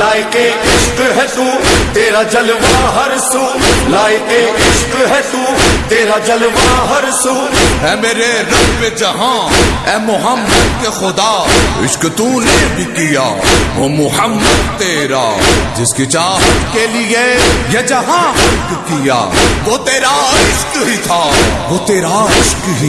لائق عشق ہے تو تیرا جلوہ ہر سو، لائق عشق ہے تو تیرا جلوہ ہر سو۔ اے میرے رب جہاں، اے محمد کے خدا، عشق تو نے بھی کیا، وہ محمد تیرا۔ جس کی چاہت کے لیے یہ جہاں کیا، وہ تیرا عشق ہی تھا، وہ تیرا عشق ہی